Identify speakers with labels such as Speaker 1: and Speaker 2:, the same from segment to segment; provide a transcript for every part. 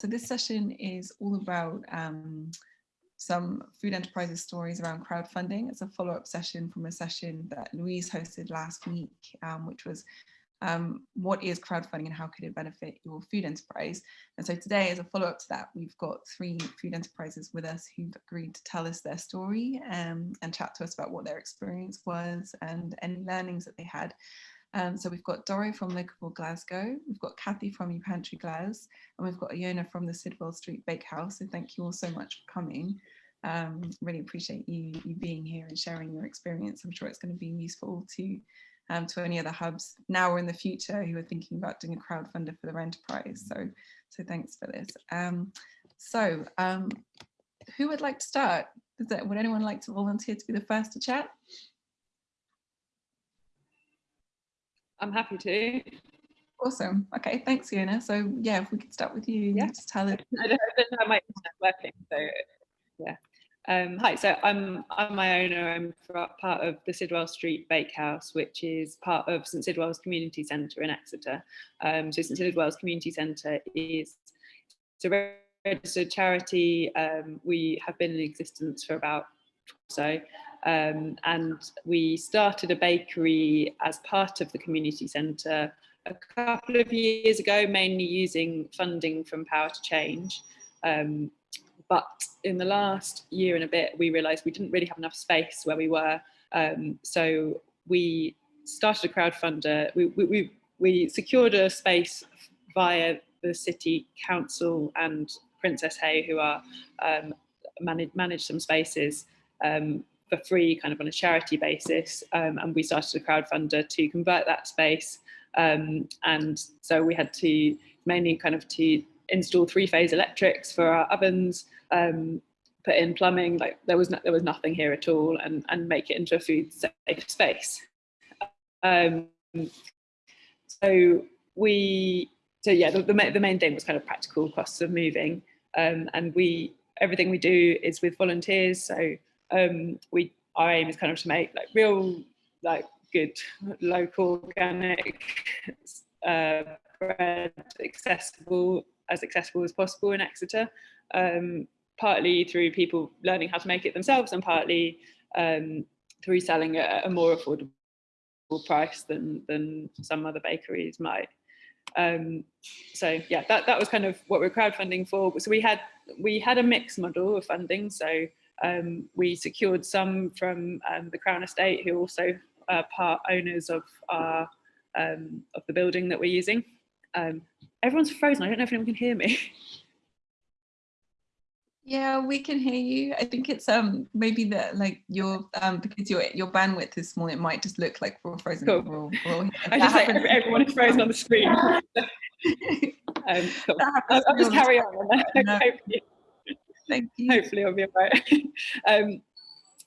Speaker 1: So this session is all about um, some food enterprises stories around crowdfunding. It's a follow-up session from a session that Louise hosted last week, um, which was um, what is crowdfunding and how could it benefit your food enterprise? And so today, as a follow-up to that, we've got three food enterprises with us who've agreed to tell us their story um, and chat to us about what their experience was and any learnings that they had. Um, so we've got Doro from Locavore Glasgow, we've got Kathy from Your Pantry Glas, and we've got Iona from the Sidwell Street Bakehouse. So thank you all so much for coming. Um, really appreciate you, you being here and sharing your experience. I'm sure it's going to be useful to um, to any other hubs now or in the future who are thinking about doing a crowdfunder for their enterprise. So, so thanks for this. Um, so um, who would like to start? That, would anyone like to volunteer to be the first to chat?
Speaker 2: I'm happy to.
Speaker 1: Awesome. Okay, thanks, Iona. So yeah, if we could start with you, yeah. just tell it.
Speaker 2: I don't, I don't know my internet working, so yeah. Um, hi, so I'm I'm Iona. I'm part of the Sidwell Street Bakehouse, which is part of St Sidwell's Community Centre in Exeter. Um, so St Sidwell's Community Centre is a registered charity. Um, we have been in existence for about so um, and we started a bakery as part of the community centre a couple of years ago, mainly using funding from Power to Change. Um, but in the last year and a bit, we realised we didn't really have enough space where we were. Um, so we started a crowdfunder. We, we, we, secured a space via the city council and Princesshay, who are um, manage, manage some spaces um, for free kind of on a charity basis. Um, and we started a crowdfunder to convert that space. Um, and so we had to mainly kind of to install three phase electrics for our ovens, um, put in plumbing, like there was, no, there was nothing here at all and, and make it into a food safe space. Um, so we, so yeah, the, the, the, main thing was kind of practical costs of moving. Um, and we, everything we do is with volunteers. So um, we our aim is kind of to make like real like good local organic uh, bread accessible as accessible as possible in Exeter. Um, partly through people learning how to make it themselves and partly um, through selling at a more affordable price than than some other bakeries might. Um, so yeah that that was kind of what we're crowdfunding for. So we had we had a mixed model of funding. So um, we secured some from um, the Crown Estate, who also are part owners of our um, of the building that we're using. Um, everyone's frozen. I don't know if anyone can hear me.
Speaker 1: Yeah, we can hear you. I think it's um maybe that like your um because your your bandwidth is small, it might just look like we're frozen.
Speaker 2: Cool.
Speaker 1: We're
Speaker 2: all, we're all I just like everyone is frozen on the screen. um, cool. I'll, I'll just carry on. No.
Speaker 1: Thank you.
Speaker 2: Hopefully I'll be all right. um,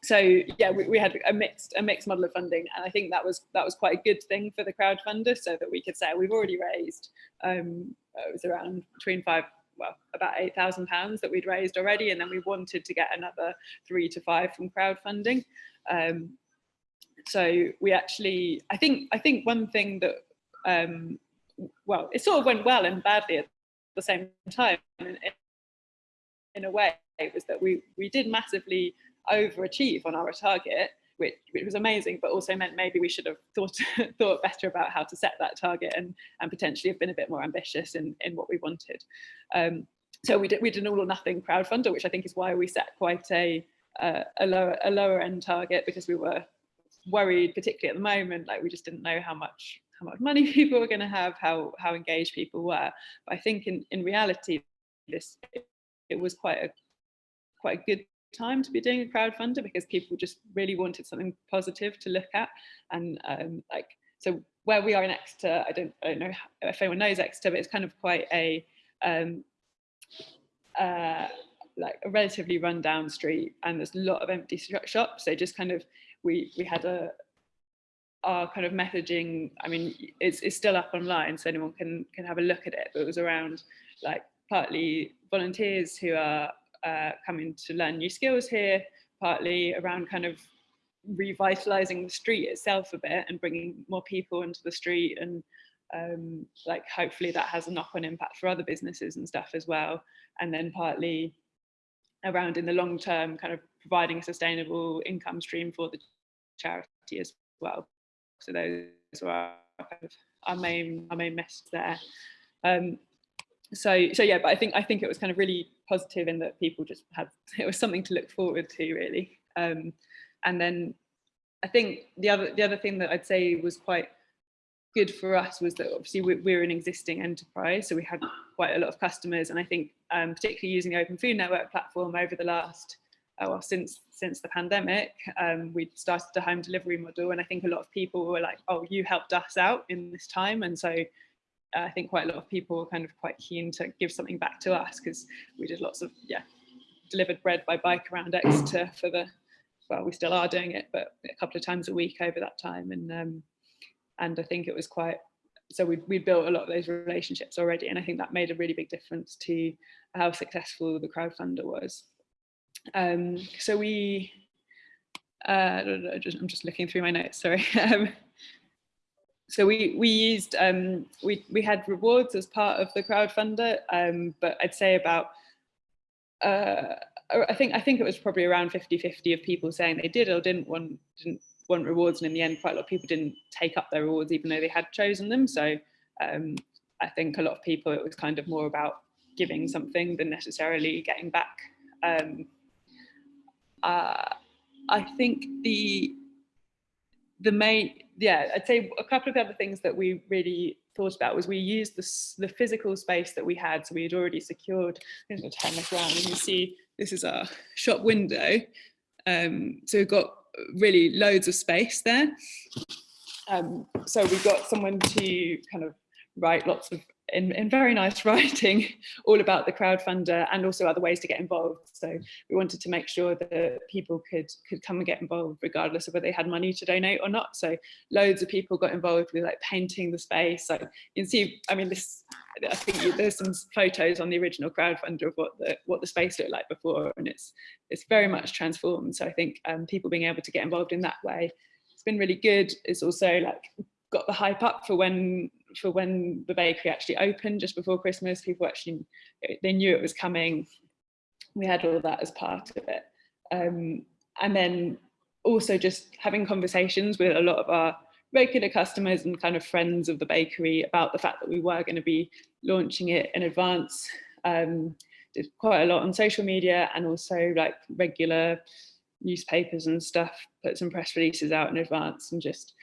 Speaker 2: so yeah, we, we, had a mixed a mixed model of funding, and I think that was that was quite a good thing for the crowdfunder, so that we could say we've already raised. Um, it was around between five, well, about eight thousand pounds that we'd raised already, and then we wanted to get another three to five from crowdfunding. Um, so we actually, I think, I think one thing that, um, well, it sort of went well and badly at the same time in a way was that we we did massively overachieve on our target which, which was amazing but also meant maybe we should have thought thought better about how to set that target and and potentially have been a bit more ambitious in in what we wanted. Um, so we did we did an all or nothing crowdfunder which i think is why we set quite a uh, a lower a lower end target because we were worried particularly at the moment like we just didn't know how much how much money people were going to have how how engaged people were. But i think in in reality this it was quite a quite a good time to be doing a crowdfunder because people just really wanted something positive to look at. And um, like so where we are in Exeter I don't I don't know if anyone knows Exeter but it's kind of quite a um, uh, like a relatively run down street and there's a lot of empty shops. So just kind of we we had a our kind of messaging I mean it's, it's still up online so anyone can can have a look at it but it was around like partly volunteers who are uh, coming to learn new skills here, partly around kind of revitalizing the street itself a bit and bringing more people into the street and um, like hopefully that has a knock-on impact for other businesses and stuff as well. And then partly around in the long term, kind of providing a sustainable income stream for the charity as well. So those are kind of our main our main message there. Um, so so yeah, but I think I think it was kind of really positive in that people just had it was something to look forward to really. Um, and then I think the other the other thing that I'd say was quite good for us was that obviously we're an existing enterprise, so we had quite a lot of customers, and I think um, particularly using the Open Food Network platform over the last uh, well since since the pandemic, um, we started a home delivery model, and I think a lot of people were like, "Oh, you helped us out in this time," and so I think quite a lot of people were kind of quite keen to give something back to us because we did lots of, yeah, delivered bread by bike around Exeter for the, well, we still are doing it, but a couple of times a week over that time. And um, and I think it was quite, so we we built a lot of those relationships already. And I think that made a really big difference to how successful the crowdfunder was. Um, so we, uh, I'm just looking through my notes, sorry. So we we used um, we we had rewards as part of the crowdfunder, um, but I'd say about uh, I think I think it was probably around 50-50 of people saying they did or didn't want didn't want rewards, and in the end, quite a lot of people didn't take up their rewards even though they had chosen them. So um, I think a lot of people it was kind of more about giving something than necessarily getting back. Um, uh, I think the the main, yeah, I'd say a couple of other things that we really thought about was we used the, the physical space that we had. So we had already secured, this you see this is our shop window. Um, so we've got really loads of space there. Um, so we got someone to kind of write lots of in, in very nice writing all about the crowdfunder and also other ways to get involved. So we wanted to make sure that people could could come and get involved regardless of whether they had money to donate or not. So loads of people got involved with like painting the space. So you can see, I mean, this I think there's some photos on the original crowdfunder of what the what the space looked like before, and it's it's very much transformed. So I think um, people being able to get involved in that way, it's been really good. It's also like got the hype up for when for when the bakery actually opened just before Christmas. People actually they knew it was coming. We had all that as part of it, um, and then also just having conversations with a lot of our regular customers and kind of friends of the bakery about the fact that we were going to be launching it in advance. Um, did quite a lot on social media and also like regular newspapers and stuff, put some press releases out in advance and just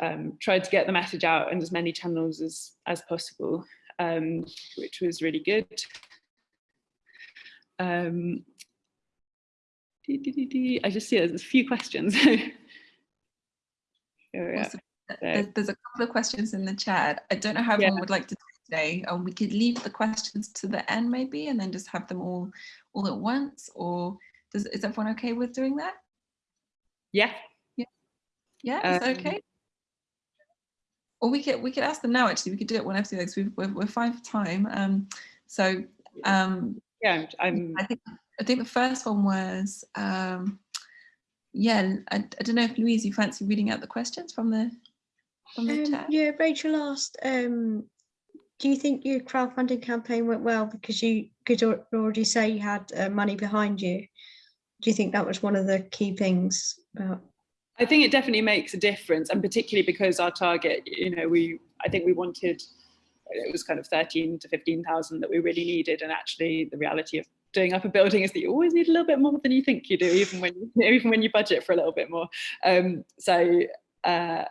Speaker 2: um, tried to get the message out in as many channels as, as possible, um, which was really good. Um, I just see there's a few questions.
Speaker 1: There's, there's, a couple of questions in the chat. I don't know how everyone yeah. would like to today. Um, we could leave the questions to the end maybe and then just have them all all at once or does is everyone okay with doing that?
Speaker 2: Yeah.
Speaker 1: Yeah. Yeah, is um, okay? Or we could we could ask them now actually. We could do it whenever like so we're, we're fine for time. Um so um
Speaker 2: yeah i'm
Speaker 1: i think i think the first one was um yeah i, I don't know if louise you fancy reading out the questions from the from the
Speaker 3: um,
Speaker 1: chat?
Speaker 3: yeah rachel asked um do you think your crowdfunding campaign went well? Because you could already say you had uh, money behind you. Do you think that was one of the key things about
Speaker 2: I think it definitely makes a difference, and particularly because our target, you know, we I think we wanted it was kind of 13 to 15,000 that we really needed, and actually the reality of doing up a building is that you always need a little bit more than you think you do, even when you, even when you budget for a little bit more. Um, so uh,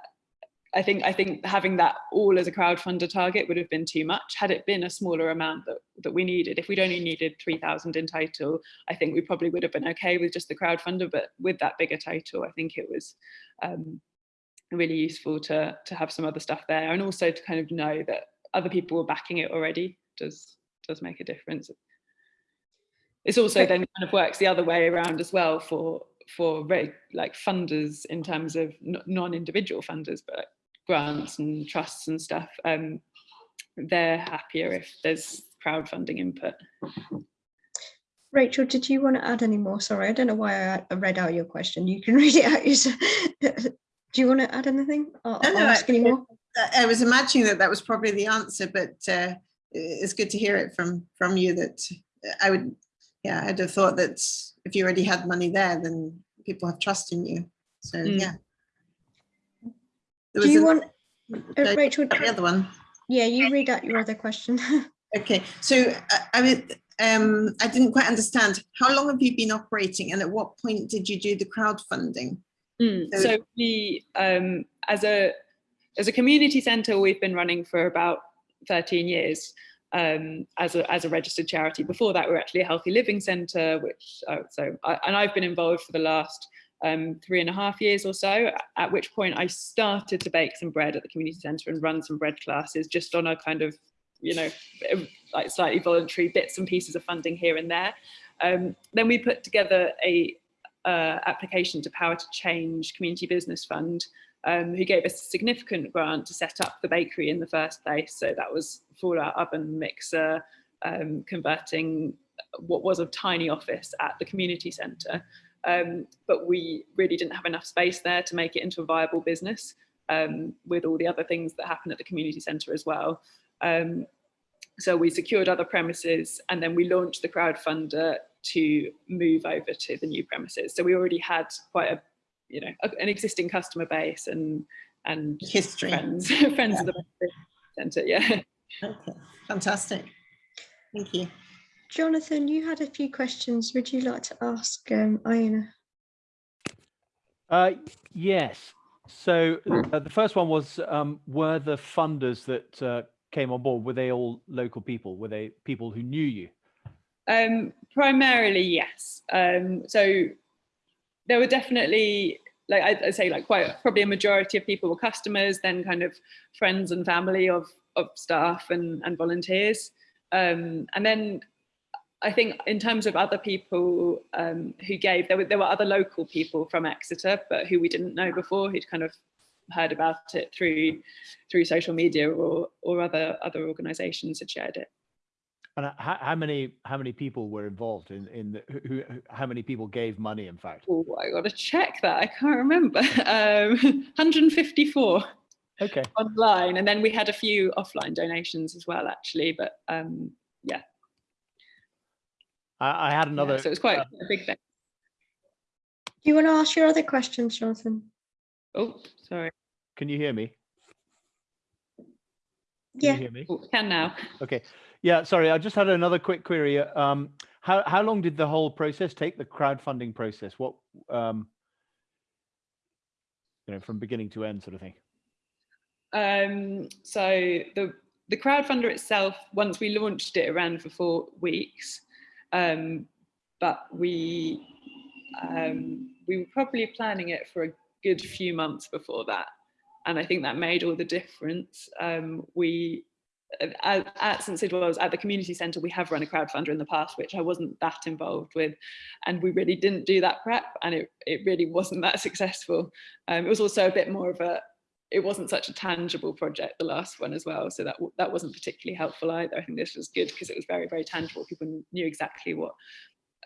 Speaker 2: I think I think having that all as a crowdfunder target would have been too much. Had it been a smaller amount that, that we needed, if we'd only needed 3,000 in total, I think we probably would have been okay with just the crowdfunder, but with that bigger total, I think it was um, really useful to, to have some other stuff there and also to kind of know that other people were backing it already does, does make a difference. It's also then kind of works the other way around as well for for like funders in terms of non-individual funders, but grants and trusts and stuff, um, they're happier if there's crowdfunding input.
Speaker 3: Rachel, did you want to add any more? Sorry, I don't know why I read out your question. You can read it out yourself. Do you want to add anything? I'll, no, I'll ask any more.
Speaker 4: I- I was imagining that that was probably the answer, but uh, it's good to hear it from from you that uh, I would, yeah, I'd have thought that if you already had money there, then people have trust in you. So,
Speaker 2: Mm.
Speaker 4: yeah. There
Speaker 3: Do you
Speaker 4: was
Speaker 3: want, uh, Rachel,
Speaker 4: the other one.
Speaker 3: yeah, you read out your other question.
Speaker 4: Okay, so uh, I mean, um, I didn't quite understand. How long have you been operating and at what point did you do the crowdfunding?
Speaker 2: Mm,
Speaker 4: So-
Speaker 2: So we, um, as a as a community centre, we've been running for about 13 years um, as a as a registered charity. Before that, we were actually a healthy living centre, which uh, so I, and I've been involved for the last um, three and a half years or so. At which point, I started to bake some bread at the community centre and run some bread classes, just on a kind of you know like slightly voluntary bits and pieces of funding here and there. Um, then we put together a uh, application to Power to Change Community Business Fund, um, who gave us a significant grant to set up the bakery in the first place. So that was for our oven mixer, um, converting what was a tiny office at the community centre. Um, but we really didn't have enough space there to make it into a viable business um, with all the other things that happen at the community centre as well. Um, so we secured other premises and then we launched the crowdfunder to move over to the new premises. So we already had quite a, you know, a- an existing customer base and and
Speaker 4: History.
Speaker 2: friends, friends of the centre. Yeah.
Speaker 4: Okay, fantastic. Thank you.
Speaker 3: Jonathan, you had a few questions. Would you like to ask um, Iona?
Speaker 5: Uh, yes. So uh, the first one was, um, were the funders that uh, came on board, were they all local people? Were they people who knew you?
Speaker 2: Um, primarily, yes. Um, so there were definitely, like I, I'd say, like quite probably a majority of people were customers, then kind of friends and family of of staff and and volunteers, um, and then I think in terms of other people um, who gave, there were there were other local people from Exeter, but who we didn't know before, who'd kind of heard about it through through social media or or other other organisations had shared it.
Speaker 5: And uh, how, how many how many people were involved in in the, who, how many people gave money? In fact,
Speaker 2: Oh, I got to check that. I can't remember. Um, 154
Speaker 5: okay.
Speaker 2: online, and then we had a few offline donations as well, actually. But um,
Speaker 5: I, I had
Speaker 2: yeah,
Speaker 5: another.
Speaker 2: so it was quite
Speaker 5: uh,
Speaker 2: a big thing.
Speaker 3: Do you want to ask your other questions, Jonathan?
Speaker 2: Oh, sorry.
Speaker 5: can you hear me? Can
Speaker 3: Yeah.
Speaker 5: You hear me?
Speaker 2: Oh, can now.
Speaker 5: Okay. Yeah. Sorry, I just had another quick query. uh, Um, how how long did the whole process take? The crowdfunding process. What um, you know, from beginning to end, sort of thing.
Speaker 2: Um, so the the crowdfunder itself, once we launched it, it ran for four weeks, um, but we um, we were probably planning it for a good few months before that, and I think that made all the difference. Um, we at, at St Sidwell's at the community centre, we have run a crowdfunder in the past, which I wasn't that involved with, and we really didn't do that prep, and it it really wasn't that successful. Um, it was also a bit more of a it wasn't such a tangible project the last one as well so that that wasn't particularly helpful either. I think this was good because it was very very tangible. People knew exactly what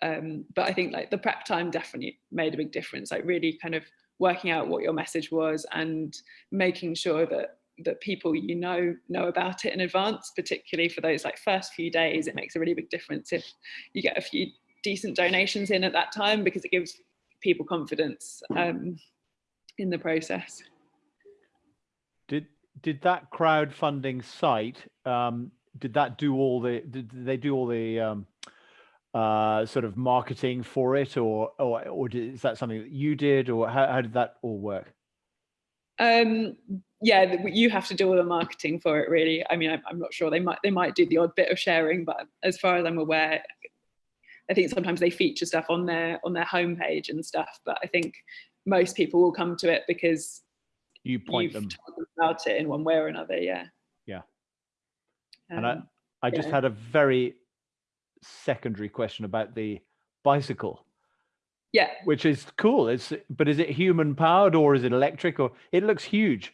Speaker 2: um, but i think like the prep time definitely made a big difference like really kind of working out what your message was and making sure that that people you know know about it in advance particularly for those like first few days it makes a really big difference if you get a few decent donations in at that time because it gives people confidence um, in the process
Speaker 5: Did that crowdfunding site um, did that do all the did did they do all the um, uh, sort of marketing for it or or or did, is that something that you did or how, how did that all work?
Speaker 2: Um, yeah, you have to do all the marketing for it, really. I mean, I'm, I'm not sure they might they might do the odd bit of sharing, but as far as I'm aware, I think sometimes they feature stuff on their on their homepage and stuff. But I think most people will come to it because
Speaker 5: You point
Speaker 2: you've
Speaker 5: them.
Speaker 2: about it in one way or another. Yeah.
Speaker 5: Yeah. And I
Speaker 2: Um,
Speaker 5: I just had a very secondary question about the bicycle,
Speaker 2: yeah,
Speaker 5: which is cool. It's but is it human powered or is it electric or it looks huge?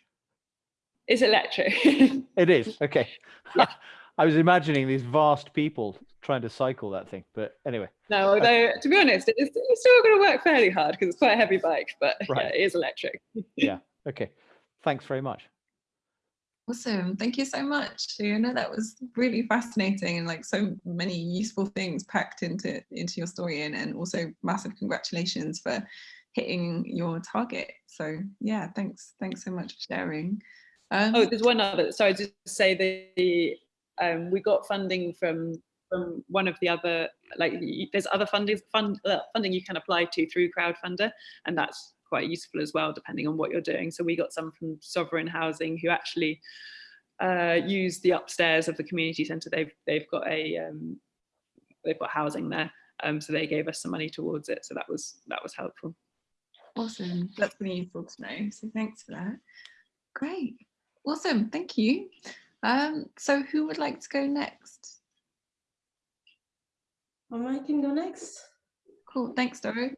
Speaker 2: it's electric.
Speaker 5: It is. Okay.
Speaker 2: Yeah.
Speaker 5: I was imagining these vast people trying to cycle that thing. But anyway,
Speaker 2: no, although to be honest, it's, it's still going to work fairly hard because it's quite a heavy bike, but
Speaker 5: Right.
Speaker 2: yeah, it is electric.
Speaker 5: okay. Thanks very much.
Speaker 1: Awesome. Thank you so much. You know, that was really fascinating and like so many useful things packed into into your story and, and also massive congratulations for hitting your target. So yeah, thanks. Thanks so much for sharing. Um,
Speaker 2: Oh, there's one other, sorry, just to say the, um, we got funding from, from one of the other, like, there's other funding, fund, uh, funding you can apply to through Crowdfunder, and that's quite useful as well, depending on what you're doing. So we got some from Sovereign Housing, who actually uh, use the upstairs of the community centre. They've, they've got a, um, they've got housing there. Um, so they gave us some money towards it. So that was, that was helpful.
Speaker 1: Awesome. That's really useful to know. So thanks for that. Great. Awesome. Thank you. Um, so who would like to go next?
Speaker 6: Um, I can go next.
Speaker 1: Cool. Thanks, Doro.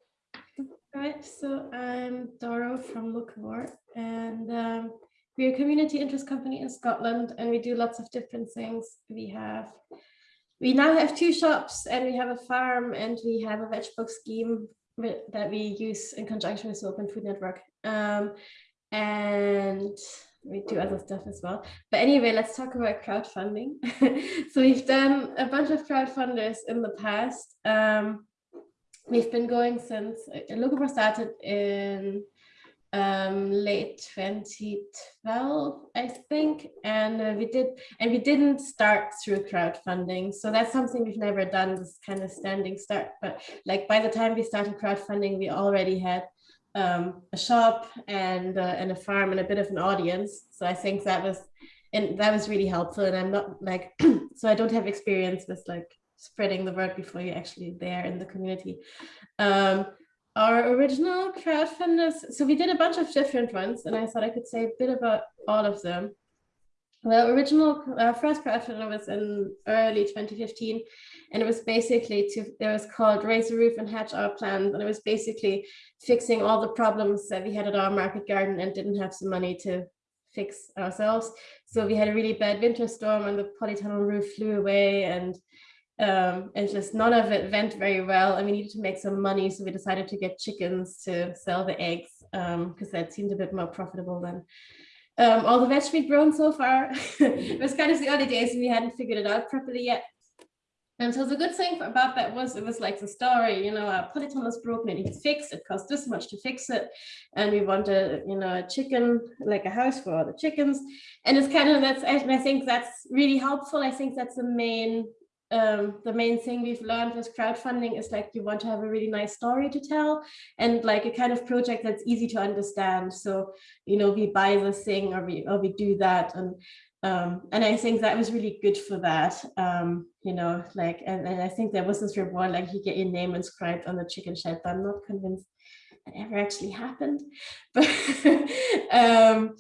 Speaker 6: Right, so I'm Doro from Locavore and um, we're a community interest company in Scotland and we do lots of different things. We have, we now have two shops and we have a farm and we have a veg box scheme that we use in conjunction with the Open Food Network. Um, and we do other stuff as well. But anyway, let's talk about crowdfunding. so we've done a bunch of crowdfunders in the past. Um, we've been going since uh, Locavore started in um late 2012 i think and uh, we did and we didn't start through crowdfunding. So that's something we've never done this kind of standing start. But like by the time we started crowdfunding we already had um a shop and uh, and a farm and a bit of an audience. So i think that was and that was really helpful. And i'm not like so i don't have experience with like spreading the word before you're actually there in the community. Um our original crowdfunders so we did a bunch of different ones and i thought i could say a bit about all of them. The original uh, first crowdfunder was in early 2015 and it was basically to it was called raise the roof and hatch our plans and it was basically fixing all the problems that we had at our market garden and didn't have some money to fix ourselves. So we had a really bad winter storm and the polytunnel roof flew away and um, and just none of it went very well and we needed to make some money so we decided to get chickens to sell the eggs because that seemed a bit more profitable than um, all the veg we'd grown so far. it was kind of the early days and we hadn't figured it out properly yet. And so the good thing about that was it was like the story, you know, our polytunnel is broken, it needs fixed, it cost this much to fix it. And we wanted, you know, a chicken, like a house for all the chickens. And it's kind of that's, and I think that's really helpful. I think that's the main um, the main thing we've learned with crowdfunding is like you want to have a really nice story to tell and like a kind of project that's easy to understand. So, you know, we buy this thing or we or we do that and um, and I think that was really good for that. Um, you know, like and, and I think there was this reward like you get your name inscribed on the chicken shed, but I'm not convinced that ever actually happened. But um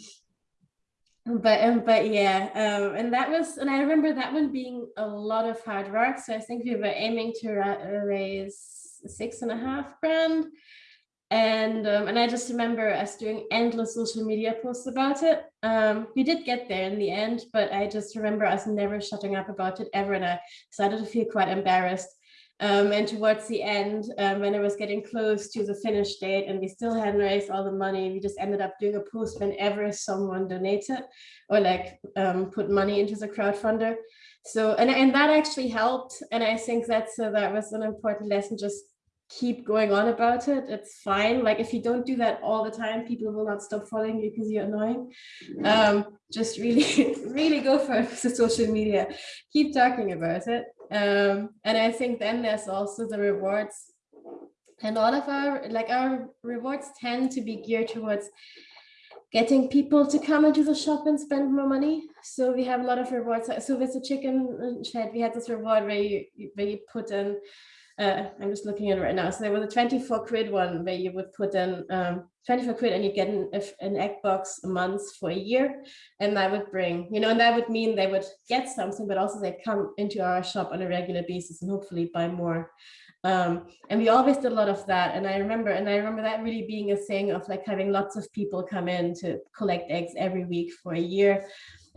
Speaker 6: but um, but yeah um and that was and i remember that one being a lot of hard work. So i think we were aiming to ra raise six and a half grand. And um, and i just remember us doing endless social media posts about it. Um we did get there in the end but i just remember us never shutting up about it ever and i started to feel quite embarrassed um, and towards the end, um, when it was getting close to the finish date and we still hadn't raised all the money, we just ended up doing a post whenever someone donated or like um, put money into the crowdfunder. So, and, and that actually helped. And I think that's, uh, that was an important lesson, just keep going on about it. It's fine. Like if you don't do that all the time, people will not stop following you because you're annoying. Um, just really, really go for it with the social media. Keep talking about it. Um, and I think then there's also the rewards and all of our, like our rewards tend to be geared towards getting people to come into the shop and spend more money. So we have a lot of rewards. So with the chicken shed, we had this reward where you, where you put in uh, I'm just looking at it right now. So there was a 24 quid one where you would put in um, 24 quid and you get an, an egg box a month for a year. And that would bring, you know, and that would mean they would get something, but also they come into our shop on a regular basis and hopefully buy more. Um, and we always did a lot of that. And I remember, and I remember that really being a thing of like having lots of people come in to collect eggs every week for a year.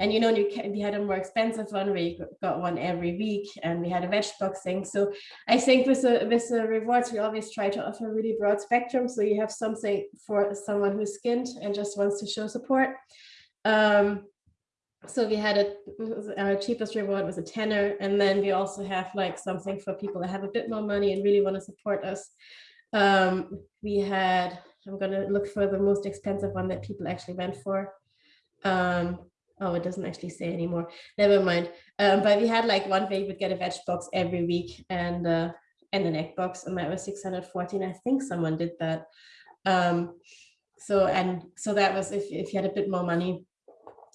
Speaker 6: And you know, we had a more expensive one where you got one every week, and we had a veg box thing. So I think with the with the rewards, we always try to offer really broad spectrum. So you have something for someone who's skinned and just wants to show support. Um, so we had a our cheapest reward was a tenner and then we also have like something for people that have a bit more money and really want to support us um we had i'm gonna look for the most expensive one that people actually went for um oh it doesn't actually say anymore. Never mind. Um but we had like one way you would get a veg box every week and uh and an egg box and that was 614 i think someone did that. Um so and so that was if, if you had a bit more money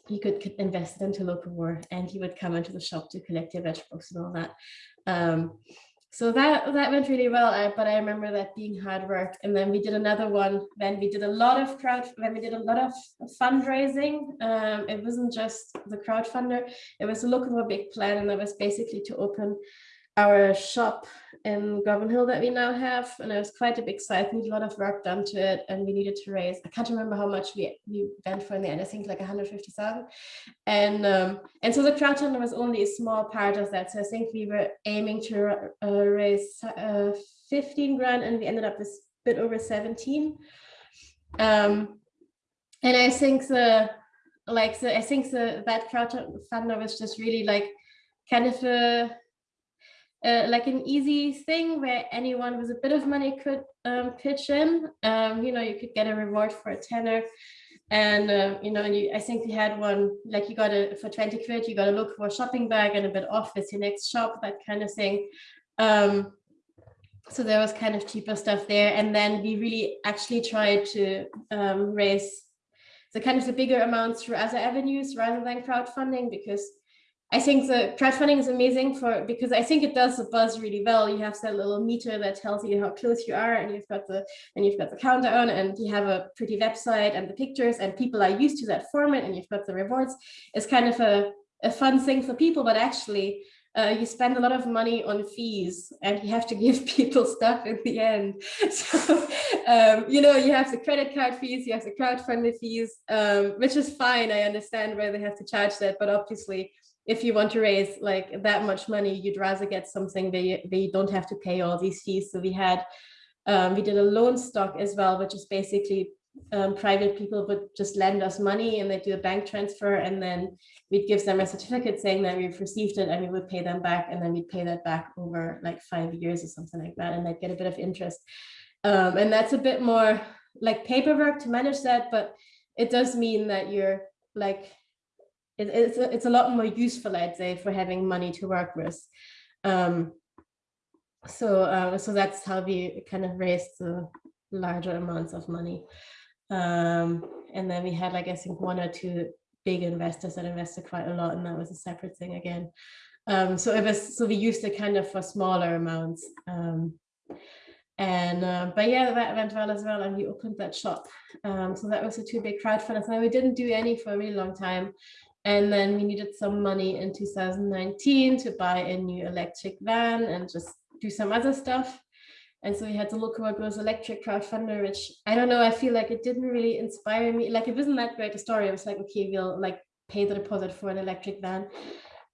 Speaker 6: you could invest it into locavore and he would come into the shop to collect your veg box and all that. Um, so that that went really well, but I remember that being hard work. And then we did another one. Then we did a lot of crowd. Then we did a lot of fundraising. Um, it wasn't just the crowdfunder. It was the Locavore big plan, and that was basically to open our shop in Govanhill that we now have, and it was quite a big site. We need a lot of work done to it, and we needed to raise. I can't remember how much we we went for in the end. I think like 150,000, and um, and so the crowdfunder was only a small part of that. So I think we were aiming to uh, raise uh, 15 grand, and we ended up with a bit over 17. Um, and I think the like the I think the that crowdfunder was just really like kind of a uh, like an easy thing where anyone with a bit of money could um, pitch in. Um, you know, you could get a reward for a tenner. And, uh, you know, and you, I think we had one, like you got a, for 20 quid, you got to look for a shopping bag and a bit off with your next shop, that kind of thing. Um, so there was kind of cheaper stuff there. And then we really actually tried to um, raise the kind of the bigger amounts through other avenues rather than crowdfunding because I think the crowdfunding is amazing for because I think it does the buzz really well. You have that little meter that tells you how close you are, and you've got the and you've got the countdown, and you have a pretty website and the pictures, and people are used to that format, and you've got the rewards. It's kind of a, a fun thing for people, but actually uh, you spend a lot of money on fees and you have to give people stuff in the end. So, um, you know, you have the credit card fees, you have the crowdfunding fees, um, which is fine. I understand why they have to charge that, but obviously if you want to raise like that much money, you'd rather get something where you, you don't have to pay all these fees. So we had, um, we did a loan stock as well, which is basically um, private people would just lend us money and they do a bank transfer and then we'd give them a certificate saying that we've received it and we would pay them back and then we'd pay that back over like five years or something like that and they'd get a bit of interest. Um, and that's a bit more like paperwork to manage that, but it does mean that you're like it, it's, a, it's a lot more useful, I'd say, for having money to work with. Um, so, uh, so that's how we kind of raised the larger amounts of money. Um, and then we had, like, I think one or two big investors that invested quite a lot, and that was a separate thing again. Um, so it was, so we used it kind of for smaller amounts. Um, and uh, but yeah, that went well as well, and we opened that shop. Um, so that was the two big crowdfunders, and we didn't do any for a really long time. And then we needed some money in 2019 to buy a new electric van and just do some other stuff. And so we had to look at those electric crowdfunder, which I don't know, I feel like it didn't really inspire me. Like it wasn't that great a story. I was like, okay, we'll like pay the deposit for an electric van.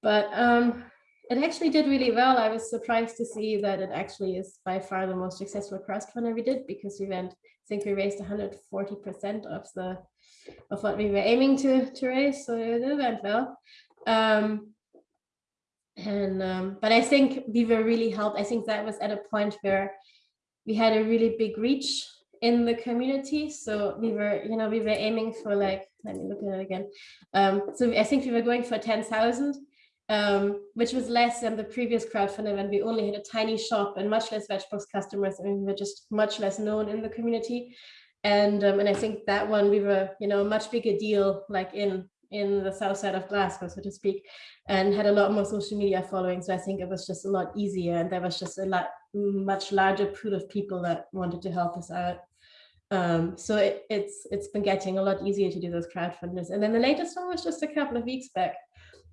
Speaker 6: But um, it actually did really well. I was surprised to see that it actually is by far the most successful crowdfunder we did because we went, I think we raised 140% of the of what we were aiming to to raise. So it went well. Um, and um, but I think we were really helped. I think that was at a point where we had a really big reach in the community. So we were, you know, we were aiming for like, let me look at it again. Um, so I think we were going for 10,000, um, which was less than the previous crowdfunding when we only had a tiny shop and much less vegetables customers. Mean, we were just much less known in the community and um, and I think that one we were you know a much bigger deal like in in the south side of Glasgow so to speak and had a lot more social media following. So I think it was just a lot easier and there was just a lot much larger pool of people that wanted to help us out. Um, so it, it's it's been getting a lot easier to do those crowdfunders. And then the latest one was just a couple of weeks back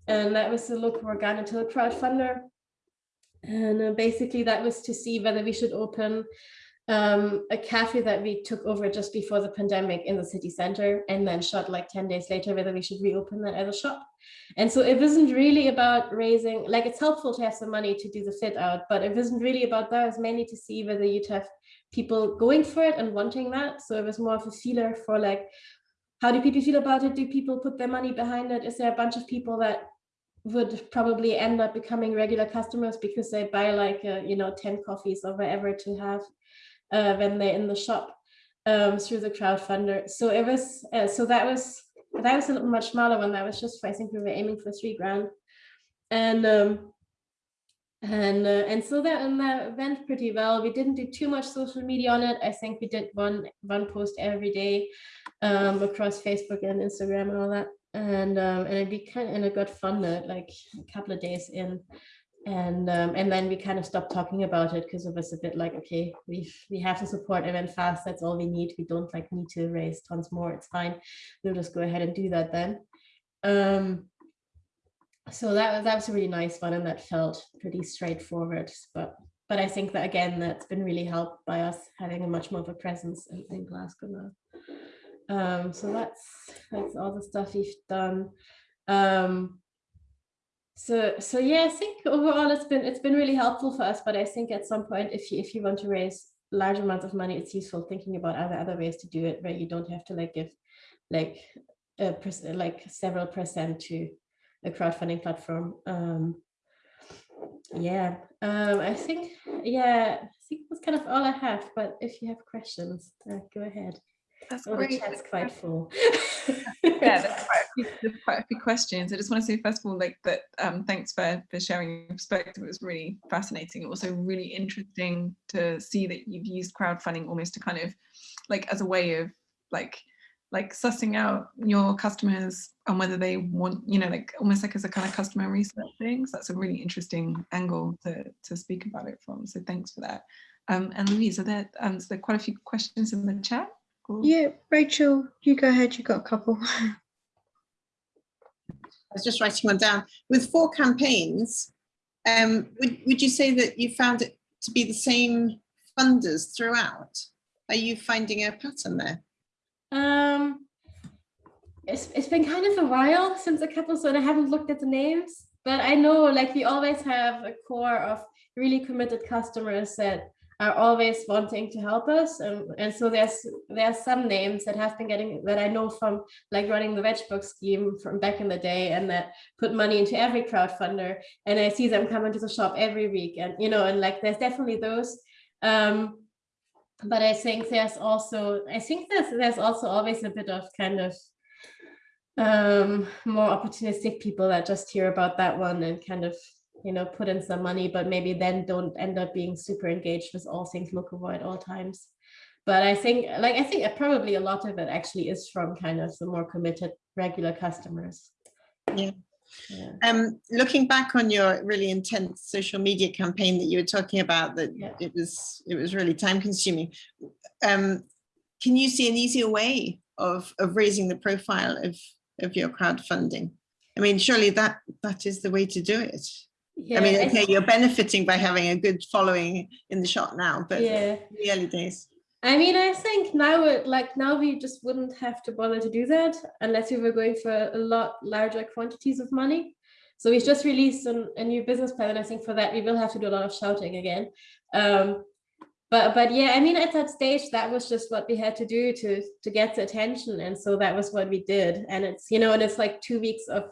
Speaker 6: and that was the local organic crowdfunder. And uh, basically that was to see whether we should open um, a cafe that we took over just before the pandemic in the city center and then shot like 10 days later whether we should reopen that as a shop. And so it wasn't really about raising, like it's helpful to have some money to do the fit out, but it wasn't really about that. It was mainly to see whether you'd have people going for it and wanting that. So it was more of a feeler for like, how do people feel about it? Do people put their money behind it? Is there a bunch of people that would probably end up becoming regular customers because they buy like, uh, you know, 10 coffees or whatever to have uh, when they're in the shop um, through the crowdfunder. So it was, uh, so that was, that was a little much smaller one. That was just, for, I think we were aiming for three grand. And, um, and, uh, and so that, and that went pretty well. We didn't do too much social media on it. I think we did one, one post every day um, across Facebook and Instagram and all that. And, um, and it became, and it got funded like a couple of days in and um, and then we kind of stopped talking about it because it was a bit like okay we we have to support event fast that's all we need. We don't like need to raise tons more it's fine. We'll just go ahead and do that then. Um so that was that was a really nice one and that felt pretty straightforward but but i think that again that's been really helped by us having a much more of a presence in, in glasgow now. Um so that's that's all the stuff we've done. Um so so yeah i think overall it's been it's been really helpful for us but i think at some point if you if you want to raise large amounts of money it's useful thinking about other other ways to do it where you don't have to like give like a like several percent to a crowdfunding platform. Um yeah um i think yeah i think that's kind of all i have but if you have questions uh, go ahead
Speaker 1: That's
Speaker 6: oh,
Speaker 1: great.
Speaker 6: chat's quite full
Speaker 1: yeah, there's quite, a few, there's quite a few questions. I just want to say, first of all, like that. Um, thanks for for sharing your perspective. It was really fascinating. Also, really interesting to see that you've used crowdfunding almost to kind of like as a way of like like sussing out your customers and whether they want, you know, like almost like as a kind of customer research thing. So that's a really interesting angle to to speak about it from. So thanks for that. Um, and Louise, are there um, so there are quite a few questions in the chat? Cool.
Speaker 3: Yeah, Rachel, you go ahead. You got a couple.
Speaker 4: I was just writing one down. With four campaigns, um, would, would you say that you found it to be the same funders throughout? Are you finding a pattern there?
Speaker 6: Um, it's it's been kind of a while since a couple, so I haven't looked at the names. But I know, like, we always have a core of really committed customers that are always wanting to help us, and and so there's there's some names that have been getting that I know from like running the veg box scheme from back in the day, and that put money into every crowdfunder, and I see them coming to the shop every week, and you know, and like there's definitely those. Um, but I think there's also I think there's there's also always a bit of kind of um more opportunistic people that just hear about that one and kind of you know put in some money but maybe then don't end up being super engaged with all things locavore at all times but I think like I think probably a lot of it actually is from kind of the more committed regular customers
Speaker 4: Yeah.
Speaker 6: yeah
Speaker 4: Um, looking back on your really intense social media campaign that you were talking about, that
Speaker 6: Yeah.
Speaker 4: it was it was really time consuming. Um, can you see an easier way of of raising the profile of of your crowdfunding? I mean, surely that that is the way to do it.
Speaker 6: Yeah
Speaker 4: I mean, okay, you're benefiting by having a good following in the shop now, but
Speaker 6: yeah
Speaker 4: in the early days.
Speaker 6: I mean, I think now it like now we just wouldn't have to bother to do that unless we were going for a lot larger quantities of money. So we've just released an, a new business plan, and I think for that we will have to do a lot of shouting again. Um, but but yeah, I mean, at that stage, that was just what we had to do to to get the attention, and so that was what we did. And it's you know, and it's like two weeks of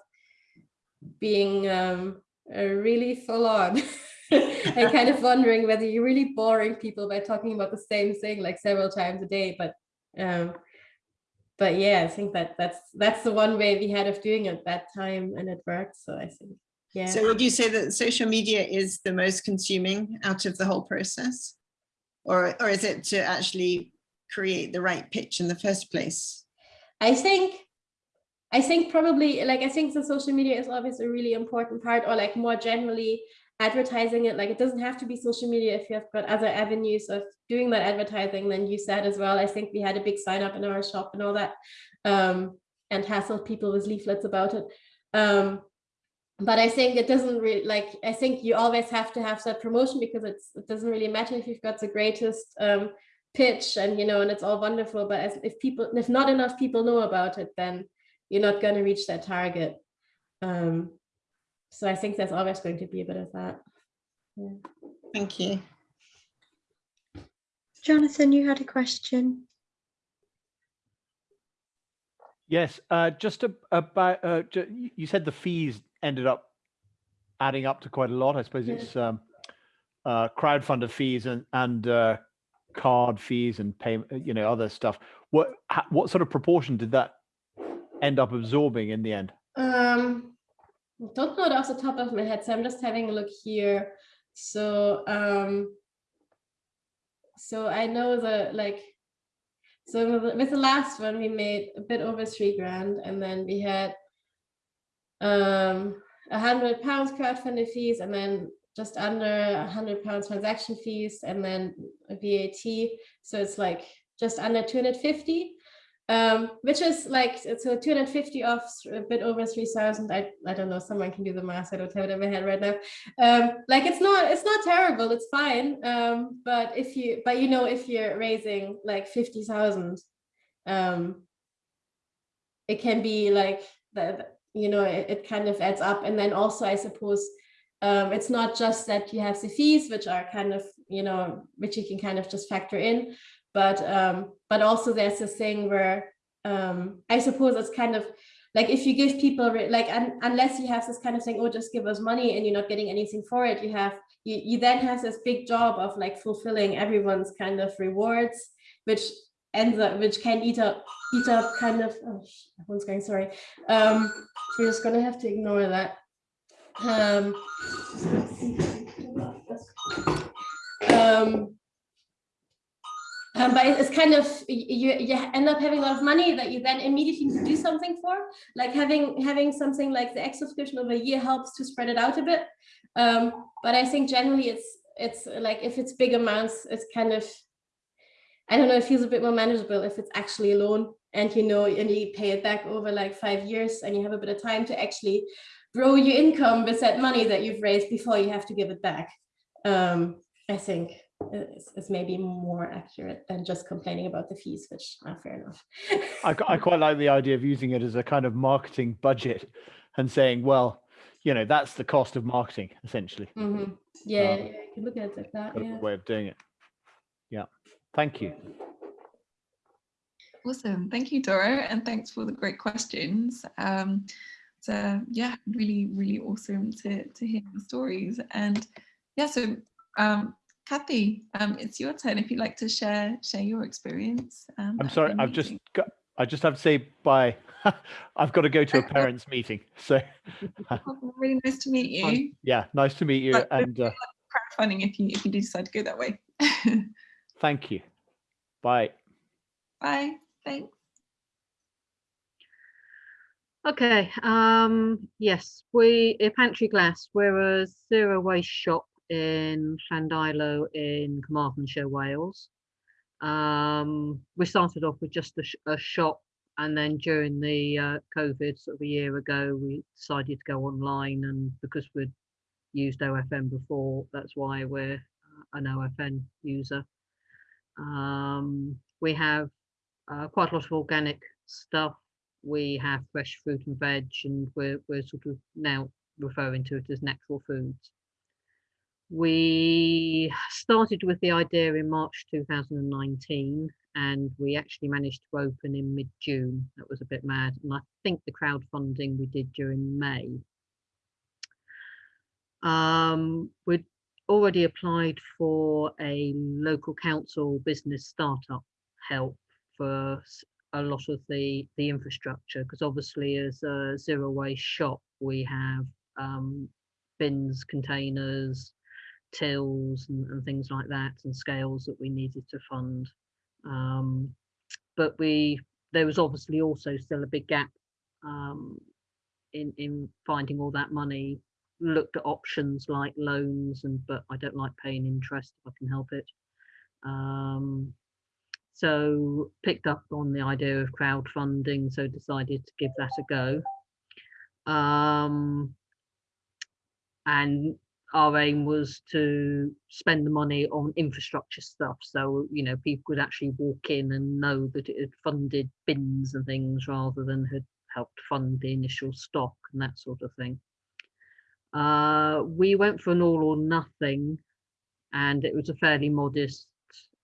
Speaker 6: being um, uh, really full on. and kind of wondering whether you're really boring people by talking about the same thing like several times a day but um but yeah i think that that's that's the one way we had of doing it that time and it worked so i think yeah
Speaker 4: So would you say that social media is the most consuming out of the whole process? Or, or is it to actually create the right pitch in the first place?
Speaker 6: I think I think probably like I think the social media is always a really important part or like more generally advertising it. Like it doesn't have to be social media if you have got other avenues of doing that advertising then you said as well. I think we had a big sign up in our shop and all that um and hassled people with leaflets about it. Um but I think it doesn't really like I think you always have to have that promotion because it's it doesn't really matter if you've got the greatest um pitch and you know and it's all wonderful. But as, if people if not enough people know about it then you're not going to reach that target um so i think there's always going to be a bit of that yeah.
Speaker 4: Thank you.
Speaker 3: Jonathan, you had a question.
Speaker 5: Yes, uh, just about, uh, ju- you said the fees ended up adding up to quite a lot. I suppose
Speaker 6: Yeah.
Speaker 5: it's um, uh, crowdfunder fees and, and uh, card fees and pay, you know, other stuff. What, what sort of proportion did that end up absorbing in the end?
Speaker 6: Um, don't know it off the top of my head, so I'm just having a look here. So, um, so I know the like, so with the- last one, we made a bit over three grand, and then we had um a hundred pounds crowdfunding fees, and then just under a hundred pounds transaction fees, and then VAT. So it's like just under two hundred fifty um, which is like so 250 off a bit over 3000 I, I don't know someone can do the math i don't have it in my head right now. Um, like it's not it's not terrible it's fine um, but if you but you know if you're raising like 50,000 um, it can be like that you know it, it kind of adds up. And then also i suppose um, it's not just that you have the fees which are kind of you know which you can kind of just factor in but um but also there's this thing where um i suppose it's kind of like if you give people like un- unless you have this kind of thing oh just give us money and you're not getting anything for it you have you, you then have this big job of like fulfilling everyone's kind of rewards which ends up which can eat up eat up kind of oh going sorry. Um we're just gonna have to ignore that. Um um um, but it's kind of you you end up having a lot of money that you then immediately need to do something for. Like having having something like the X subscription over a year helps to spread it out a bit. Um, but I think generally it's it's like if it's big amounts, it's kind of I don't know. It feels a bit more manageable if it's actually a loan and you know and you pay it back over like five years and you have a bit of time to actually grow your income with that money that you've raised before you have to give it back. Um, I think is, is maybe more accurate than just complaining about the fees, which are fair enough.
Speaker 5: I, I quite like the idea of using it as a kind of marketing budget and saying, well, you know, that's the cost of marketing essentially.
Speaker 6: Mhm. Yeah,
Speaker 5: Um,
Speaker 6: yeah, you can look at it like that.
Speaker 5: Kind
Speaker 6: Yeah.
Speaker 5: way of doing it. Yeah. Thank you.
Speaker 1: Awesome. Thank you, Doro, and thanks for the great questions. Um, so yeah, really, really awesome to, to hear the stories. And yeah, so um, Kathy, um, it's your turn if you'd like to share share your experience. Um,
Speaker 5: I'm sorry. I've just got, I just have to say bye. I've got to go to a parents meeting. So
Speaker 1: Oh, really nice to meet you.
Speaker 5: yeah, nice to meet you.
Speaker 1: But-
Speaker 5: And uh,
Speaker 1: Crowdfunding if you if you do decide to go that way.
Speaker 5: thank you. Bye.
Speaker 1: Bye. Thanks.
Speaker 7: Okay, um, yes, we, at Pantry Glass, we're a zero waste shop in Llandeilo in Carmarthenshire, Wales. Um, we started off with just a, sh- a shop and then during the uh, COVID sort of a year ago, we decided to go online and because we'd used OFN before, that's why we're uh, an OFN user. Um, we have uh, quite a lot of organic stuff we have fresh fruit and veg and we're, we're sort of now referring to it as natural foods. We started with the idea in March 2019 and we actually managed to open in mid-June. That was a bit mad. And I think the crowdfunding we did during May. Um, we'd already applied for a local council business startup help for a lot of the the infrastructure because obviously as a zero waste shop we have um, bins containers tills and, and things like that and scales that we needed to fund. Um, but we there was obviously also still a big gap um, in in finding all that money looked at options like loans and but I don't like paying interest if I can help it. Um, so picked up on the idea of crowdfunding so decided to give that a go. Um, and our aim was to spend the money on infrastructure stuff. So you know people could actually walk in and know that it had funded bins and things rather than had helped fund the initial stock and that sort of thing. Uh, we went for an all or nothing and it was a fairly modest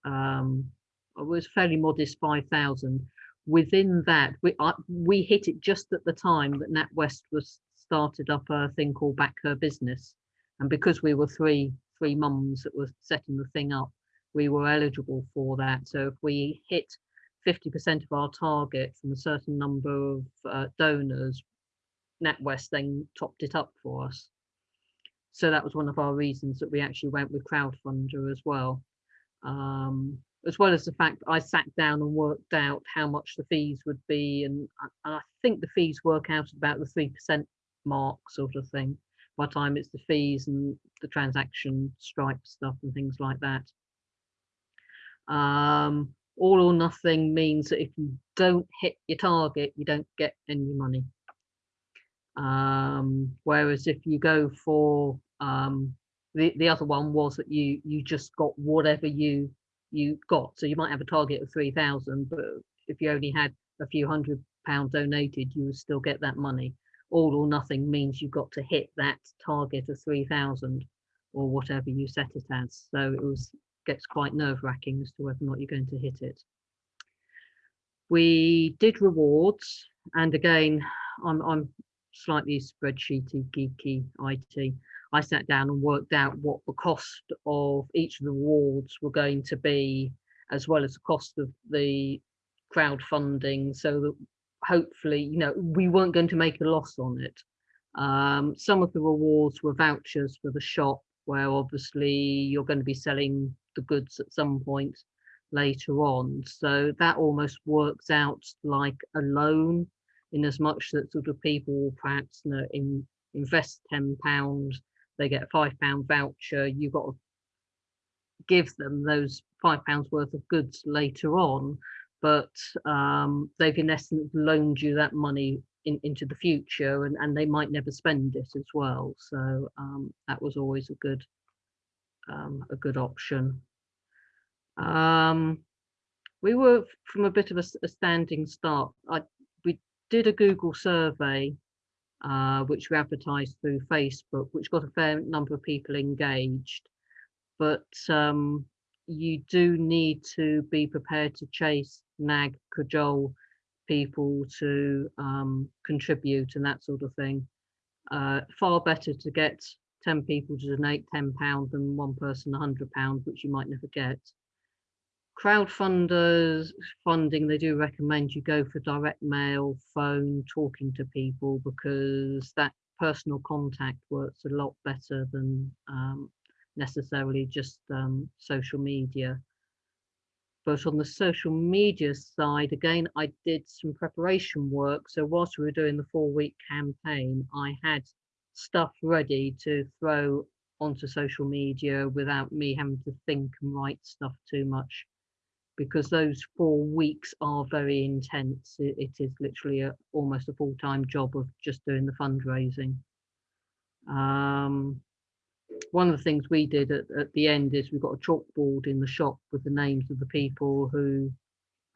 Speaker 7: um, it was fairly modest 5,000. within that, we we hit it just at the time that NatWest was started up a thing called Back Her Business, and because we were three three mums that were setting the thing up, we were eligible for that. So if we hit 50% of our target from a certain number of uh, donors, NatWest then topped it up for us. So that was one of our reasons that we actually went with Crowdfunder as well. Um, as well as the fact I sat down and worked out how much the fees would be, and I, I think the fees work out at about the three percent mark, sort of thing. By the time it's the fees and the transaction stripe stuff and things like that. Um, all or nothing means that if you don't hit your target, you don't get any money. Um, whereas if you go for um, the the other one was that you you just got whatever you you got. So you might have a target of three thousand, but if you only had a few hundred pound donated, you would still get that money. All or nothing means you've got to hit that target of three thousand or whatever you set it as. So it was gets quite nerve wracking as to whether or not you're going to hit it. We did rewards, and again, I'm I'm slightly spreadsheety, geeky, IT. I sat down and worked out what the cost of each of the rewards were going to be, as well as the cost of the crowdfunding, so that hopefully, you know, we weren't going to make a loss on it. Um, some of the rewards were vouchers for the shop, where obviously you're going to be selling the goods at some point later on. So that almost works out like a loan in as much that sort of people perhaps you know, in, invest £10, they get a five pound voucher, you've got to give them those five pounds worth of goods later on, but um, they've in essence loaned you that money in, into the future and, and they might never spend it as well. So um, that was always a good um, a good option. Um, we were from a bit of a, a standing start. I, we did a Google survey, uh, which we advertised through Facebook, which got a fair number of people engaged. But um, you do need to be prepared to chase, nag, cajole people to um, contribute and that sort of thing. Uh, far better to get 10 people to donate 10 pounds than one person 100 pounds, which you might never get crowdfunders funding they do recommend you go for direct mail phone talking to people because that personal contact works a lot better than um, necessarily just um, social media but on the social media side again i did some preparation work so whilst we were doing the four week campaign i had stuff ready to throw onto social media without me having to think and write stuff too much because those four weeks are very intense. it, it is literally a, almost a full-time job of just doing the fundraising. Um, one of the things we did at, at, the end is we got a chalkboard in the shop with the names of the people who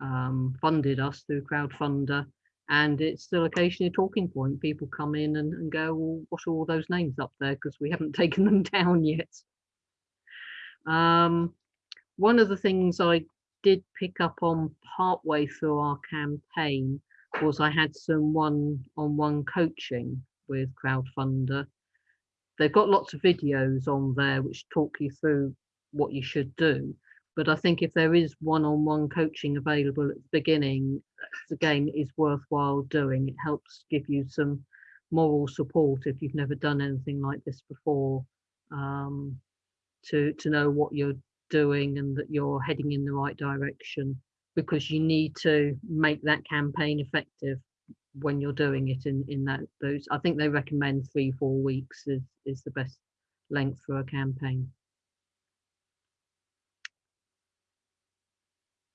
Speaker 7: um, funded us through crowdfunder and it's still occasionally a talking point. People come in and, and go well what are all those names up there? Because we haven't taken them down yet. Um, one of the things I did pick up on partway through our campaign was I had some one-on-one coaching with Crowdfunder. They've got lots of videos on there which talk you through what you should do. But I think if there is one-on-one -on -one coaching available at the beginning, again, is worthwhile doing. It helps give you some moral support if you've never done anything like this before, um, to to know what you're doing and that you're heading in the right direction because you need to make that campaign effective when you're doing it in in that those i think they recommend three four weeks is is the best length for a campaign.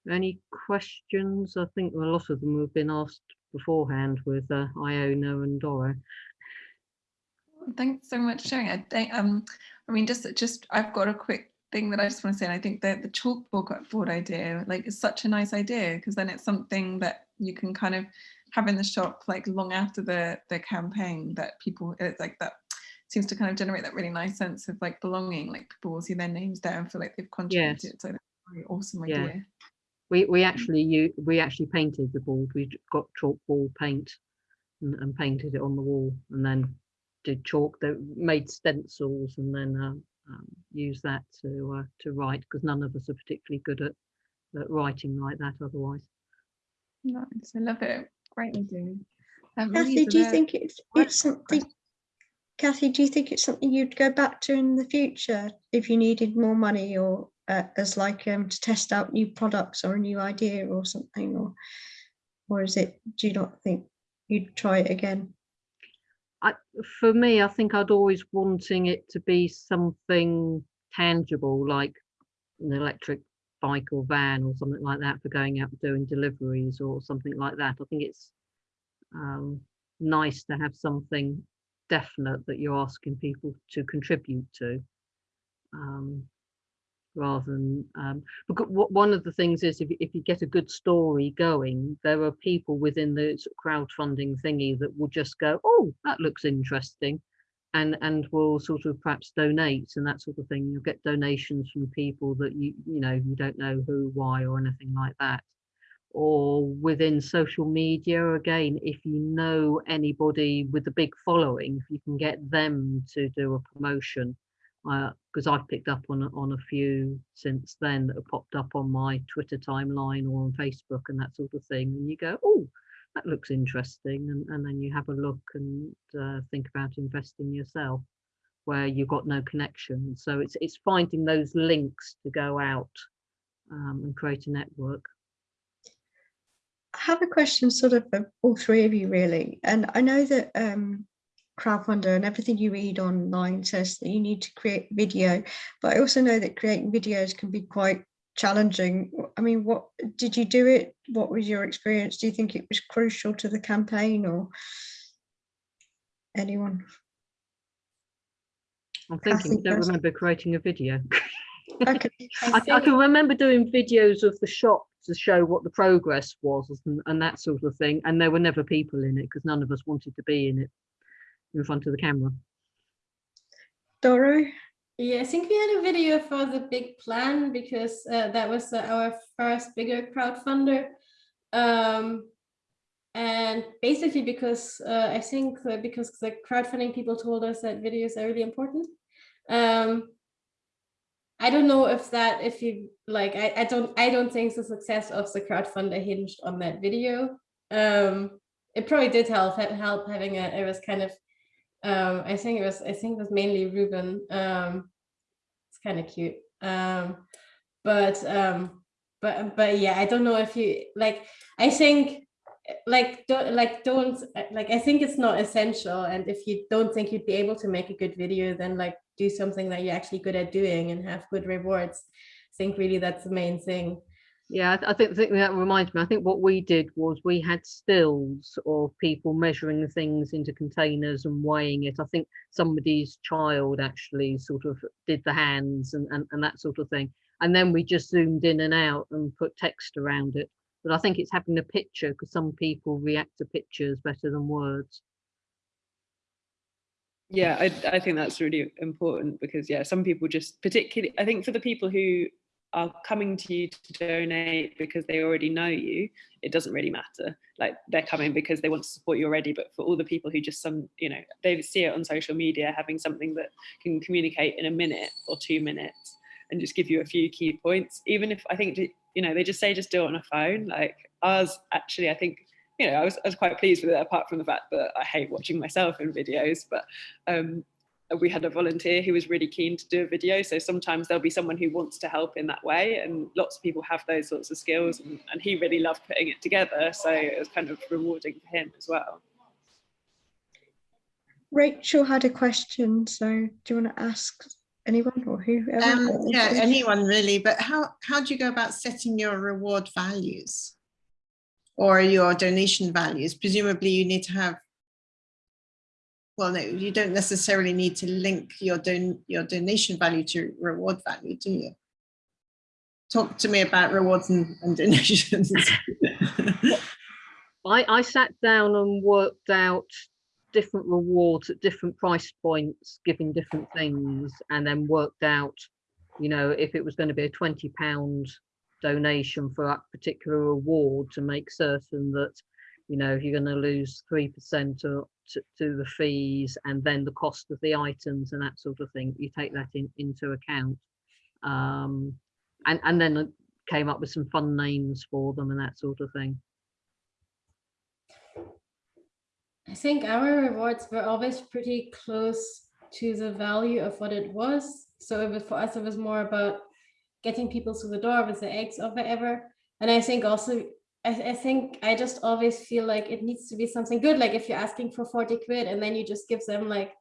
Speaker 7: Any questions? I think a lot of them have been asked beforehand with uh, iona and Doro
Speaker 1: thanks so much sharing i think um i mean just just i've got a quick thing that I just want to say, and I think that the chalkboard board idea, like, is such a nice idea because then it's something that you can kind of have in the shop like long after the the campaign that people it's like that seems to kind of generate that really nice sense of like belonging. Like people will see their names there and feel like they've contributed. Yes. So that's a really awesome idea.
Speaker 7: We we actually you we actually painted the board. We got chalk ball paint and, and painted it on the wall, and then did chalk. They made stencils and then um, um, used that to uh, to write because none of us are particularly good at, at writing like that otherwise.
Speaker 1: Nice, I love it. Great idea. Um,
Speaker 3: Kathy, do you
Speaker 1: there-
Speaker 3: think it's it's something? Kathy, do you think it's something you'd go back to in the future if you needed more money or uh, as like um, to test out new products or a new idea or something, or or is it? Do you not think you'd try it again?
Speaker 7: I, for me, I think I'd always wanting it to be something tangible, like an electric bike or van or something like that for going out doing deliveries or something like that. I think it's um, nice to have something definite that you're asking people to contribute to. Um, rather than um because one of the things is if, if you get a good story going there are people within the crowdfunding thingy that will just go oh that looks interesting and and will sort of perhaps donate and that sort of thing. You'll get donations from people that you you know you don't know who why or anything like that. Or within social media again if you know anybody with a big following if you can get them to do a promotion uh, because I've picked up on on a few since then that have popped up on my Twitter timeline or on Facebook and that sort of thing, and you go, oh, that looks interesting, and, and then you have a look and uh, think about investing yourself where you've got no connection. So it's it's finding those links to go out um, and create a network.
Speaker 3: I have a question sort of for all three of you really. And I know that um, crowdfunder and everything you read online says that you need to create video, but I also know that creating videos can be quite challenging. I mean, what did you do it? What was your experience? Do you think it was crucial to the campaign or anyone?
Speaker 7: I'm thinking,
Speaker 3: think
Speaker 7: don't remember creating a video.
Speaker 3: Okay,
Speaker 7: I, I can remember doing videos of the shop to show what the progress was and, and that sort of thing. And there were never people in it because none of us wanted to be in it in front of the camera.
Speaker 3: Doro?
Speaker 6: Yeah, I think we had a video for the big plan because uh, that was uh, our first bigger crowdfunder. Um, and basically because uh, I think uh, because the crowdfunding people told us that videos are really important. Um, I don't know if that if you like I, I don't I don't think the success of the crowdfunder hinged on that video. Um, it probably did help help having a it was kind of um, I think it was I think it was mainly Ruben. Um, it's kind of cute. Um, but um, but but yeah, I don't know if you like. I think like don't like don't like I think it's not essential. And if you don't think you'd be able to make a good video, then like do something that you're actually good at doing and have good rewards. I think really that's the main thing.
Speaker 7: Yeah, I, th- I think, think that reminds me. I think what we did was we had stills of people measuring things into containers and weighing it. I think somebody's child actually sort of did the hands and, and, and that sort of thing. And then we just zoomed in and out and put text around it. But I think it's having a picture because some people react to pictures better than words.
Speaker 2: Yeah, I, I think that's really important because yeah, some people just particularly I think for the people who are coming to you to donate because they already know you, it doesn't really matter. Like they're coming because they want to support you already. But for all the people who just some, you know, they see it on social media, having something that can communicate in a minute or two minutes and just give you a few key points, even if I think you know they just say just do it on a phone. Like ours, actually, I think you know I was I was quite pleased with it. Apart from the fact that I hate watching myself in videos, but um, we had a volunteer who was really keen to do a video. So sometimes there'll be someone who wants to help in that way. And lots of people have those sorts of skills. And, and he really loved putting it together. So it was kind of rewarding for him as well.
Speaker 3: Rachel had a question, so do you want to ask anyone or whoever?
Speaker 4: Um, yeah, anyone really, but how, how do you go about setting your reward values? Or your donation values? Presumably you need to have well, no, you don't necessarily need to link your don your donation value to reward value, do you? Talk to me about rewards and, and donations.
Speaker 7: I, I sat down and worked out different rewards at different price points, giving different things, and then worked out, you know, if it was going to be a twenty pound donation for that particular award to make certain that, you know, if you're going to lose 3% to, to, to the fees and then the cost of the items and that sort of thing, you take that in, into account. Um, and, and then came up with some fun names for them and that sort of thing.
Speaker 6: I think our rewards were always pretty close to the value of what it was. So it was for us, it was more about getting people through the door with the eggs or whatever. And I think also, I, I think I just always feel like it needs to be something good. Like if you're asking for 40 quid and then you just give them like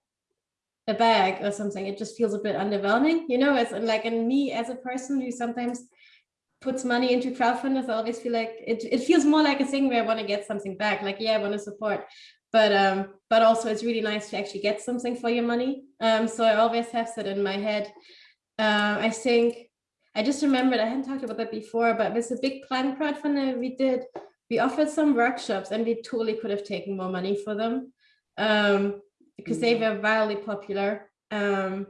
Speaker 6: a bag or something, it just feels a bit underwhelming, you know, as like, and me as a person who sometimes puts money into crowdfunders, I always feel like it, it feels more like a thing where I want to get something back. Like, yeah, I want to support, but um, but also it's really nice to actually get something for your money. Um, so I always have that in my head. Uh, I think I just remembered I hadn't talked about that before, but with a big plan crowdfunder we did, we offered some workshops and we totally could have taken more money for them um, because they were wildly popular. Um,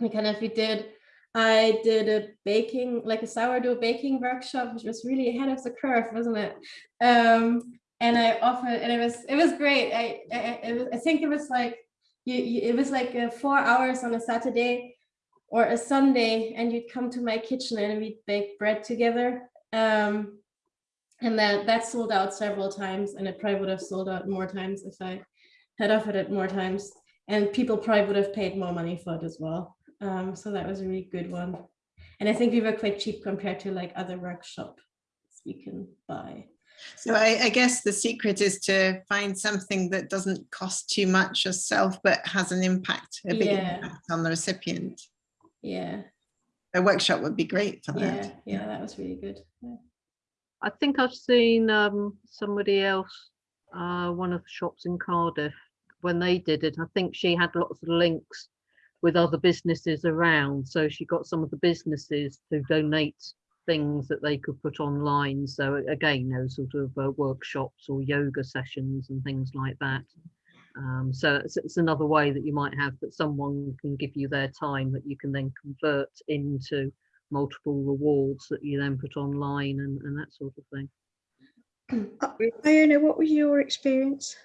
Speaker 6: we kind of we did. I did a baking, like a sourdough baking workshop, which was really ahead of the curve, wasn't it? Um, and I offered, and it was it was great. I I, was, I think it was like you, you it was like uh, four hours on a Saturday or a Sunday, and you'd come to my kitchen and we'd bake bread together. Um, and that that sold out several times, and it probably would have sold out more times if I had offered it more times. And people probably would have paid more money for it as well. Um, so that was a really good one. And I think we were quite cheap compared to like other workshops you can buy.
Speaker 4: So I, I guess the secret is to find something that doesn't cost too much yourself, but has an impact, a big
Speaker 6: Yeah.
Speaker 4: impact on the recipient.
Speaker 6: Yeah,
Speaker 4: A workshop would be great for
Speaker 6: yeah,
Speaker 4: that.
Speaker 6: yeah, that was really good. Yeah.
Speaker 7: I think I've seen um, somebody else, uh, one of the shops in Cardiff, when they did it. I think she had lots of links with other businesses around. So she got some of the businesses to donate things that they could put online. So again, those sort of uh, workshops or yoga sessions and things like that. Um, so it's, it's another way that you might have that someone can give you their time that you can then convert into multiple rewards that you then put online and, and that sort of thing.
Speaker 3: Iona, what was your experience?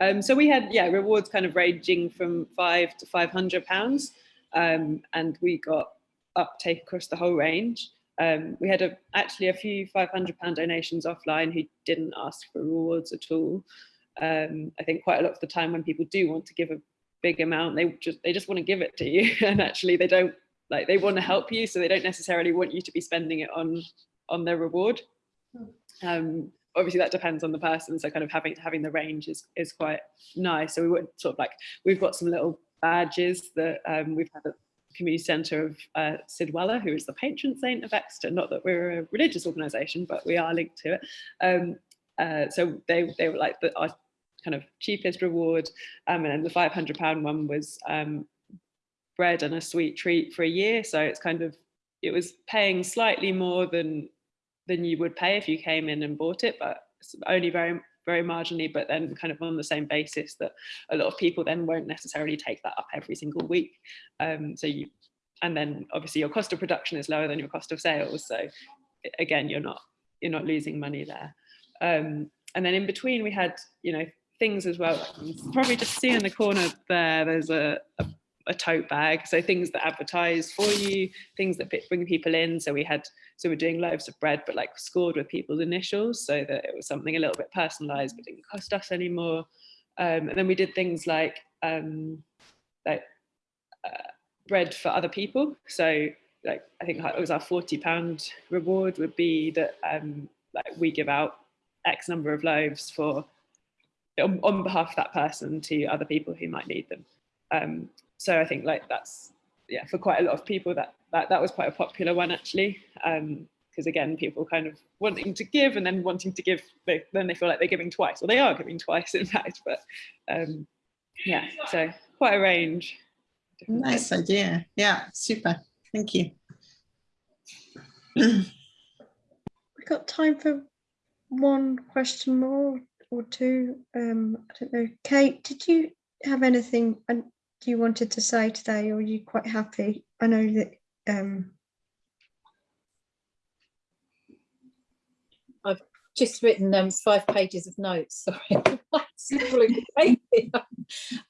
Speaker 2: Um, so we had, yeah, rewards kind of ranging from five to 500 pounds. Um, and we got uptake across the whole range. Um, we had a, actually a few 500 pound donations offline who didn't ask for rewards at all. Um, I think quite a lot of the time when people do want to give a big amount, they just, they just want to give it to you. And actually they don't like, they want to help you. So they don't necessarily want you to be spending it on, on their reward. Um, obviously that depends on the person so kind of having having the range is is quite nice so we would sort of like we've got some little badges that um, we've had at the community centre of uh, Sidwella who is the patron saint of Exeter not that we're a religious organisation but we are linked to it um, uh, so they they were like the our kind of cheapest reward um, and the 500 pound one was um, bread and a sweet treat for a year so it's kind of it was paying slightly more than than you would pay if you came in and bought it, but only very, very marginally, but then kind of on the same basis that a lot of people then won't necessarily take that up every single week. Um, so you, and then obviously your cost of production is lower than your cost of sales. So again, you're not, you're not losing money there. Um, and then in between we had, you know, things as well, probably just see in the corner there, there's a, a a tote bag. So things that advertise for you things that bring people in. So we had so we're doing loaves of bread but like scored with people's initials so that it was something a little bit personalized but didn't cost us anymore um, and then we did things like um, like uh, bread for other people. So like i think it was our 40 pound reward would be that um, like we give out x number of loaves for on, on behalf of that person to other people who might need them um, so I think like that's yeah for quite a lot of people that that, that was quite a popular one actually because again people kind of wanting to give and then wanting to give they, then they feel like they're giving twice or they are giving twice in fact but um, yeah so quite a range
Speaker 4: Nice idea. Yeah, super. Thank you.
Speaker 3: We've got time for one question more or two. Um, I don't know. Kate, did you have anything you wanted to say today or are you quite happy? I know that um
Speaker 8: I've just written um, five pages of notes. Sorry.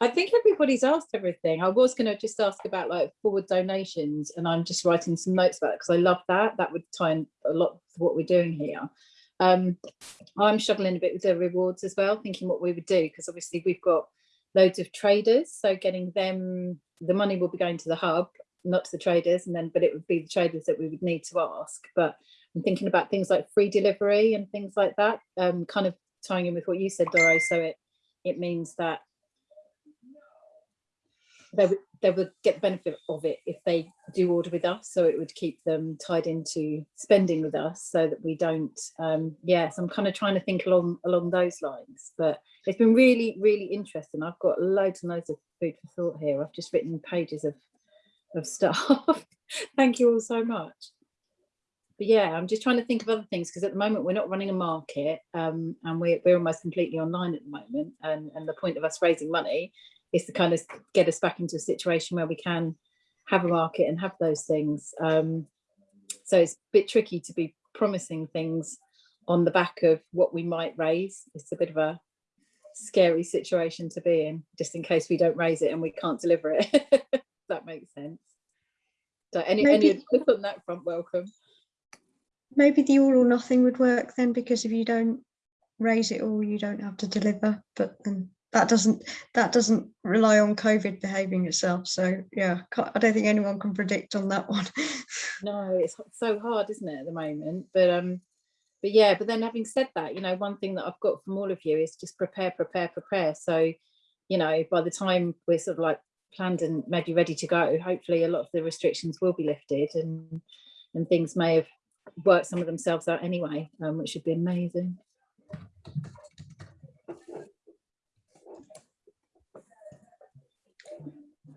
Speaker 8: I think everybody's asked everything. I was going to just ask about like forward donations, and I'm just writing some notes about it because I love that. That would tie in a lot to what we're doing here. Um, I'm struggling a bit with the rewards as well, thinking what we would do because obviously we've got loads of traders, so getting them the money will be going to the hub, not to the traders, and then but it would be the traders that we would need to ask. But I'm thinking about things like free delivery and things like that, um, kind of tying in with what you said, Doro. So it it means that they would they would get the benefit of it if they do order with us. So it would keep them tied into spending with us, so that we don't. Um, yes, I'm kind of trying to think along along those lines. But it's been really really interesting. I've got loads and loads of food for thought here. I've just written pages of of stuff. Thank you all so much but yeah, I'm just trying to think of other things because at the moment we're not running a market um, and we're, we're almost completely online at the moment. And, and the point of us raising money is to kind of get us back into a situation where we can have a market and have those things. Um, so it's a bit tricky to be promising things on the back of what we might raise. It's a bit of a scary situation to be in, just in case we don't raise it and we can't deliver it. that makes sense. So any, any
Speaker 3: Maybe-
Speaker 8: advice on that front, welcome.
Speaker 3: Maybe the all or nothing would work then, because if you don't raise it all, you don't have to deliver. But then that doesn't that doesn't rely on COVID behaving itself. So yeah, I don't think anyone can predict on that one.
Speaker 8: No, it's so hard, isn't it, at the moment? But um, but yeah, but then having said that, you know, one thing that I've got from all of you is just prepare, prepare, prepare. So, you know, by the time we're sort of like planned and maybe ready to go, hopefully a lot of the restrictions will be lifted and and things may have worked some of themselves out anyway, um, which would be amazing.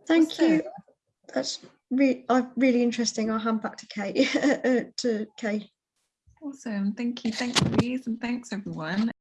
Speaker 3: Thank you. That's really uh, really interesting. I'll hand back to Kate. uh, to Kate.
Speaker 1: Awesome. Thank you. Thanks, Louise, and thanks everyone.